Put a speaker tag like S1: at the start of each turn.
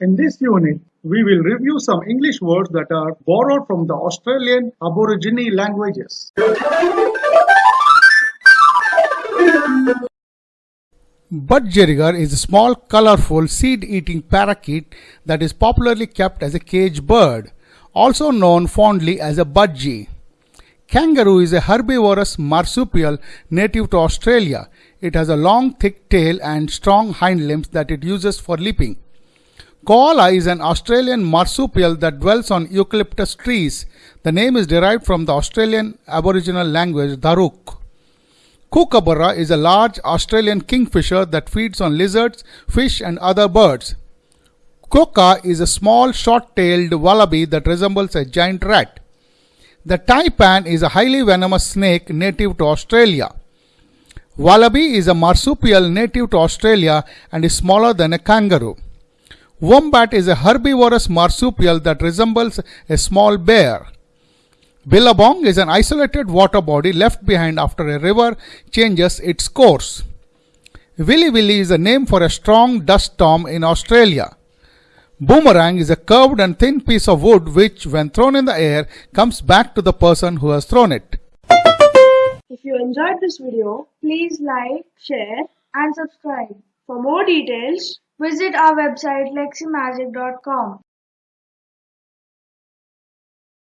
S1: In this unit, we will review some English words that are borrowed from the Australian Aborigine languages.
S2: Budgerigar is a small, colorful, seed-eating parakeet that is popularly kept as a cage bird, also known fondly as a budgie. Kangaroo is a herbivorous marsupial native to Australia. It has a long, thick tail and strong hind limbs that it uses for leaping. Koala is an Australian marsupial that dwells on eucalyptus trees. The name is derived from the Australian Aboriginal language Daruk. Kookaburra is a large Australian kingfisher that feeds on lizards, fish and other birds. Quokka is a small short-tailed wallaby that resembles a giant rat. The taipan is a highly venomous snake native to Australia. Wallaby is a marsupial native to Australia and is smaller than a kangaroo. Wombat is a herbivorous marsupial that resembles a small bear. Billabong is an isolated water body left behind after a river changes its course. Willy Willy is a name for a strong dust storm in Australia. Boomerang is a curved and thin piece of wood which, when thrown in the air, comes back to the person who has thrown it.
S3: If you enjoyed this video, please like, share and subscribe. For more details, visit our website leximagic.com.